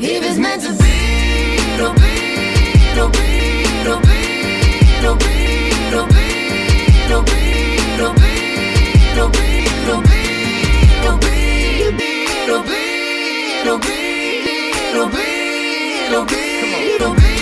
If it's meant to be, it'll be, it'll be, it'll be, it'll be, it'll be, it'll be, it'll be, it'll be, it'll be, it'll be, it'll be, it'll be, it'll be, it'll be, it'll be. It'll be.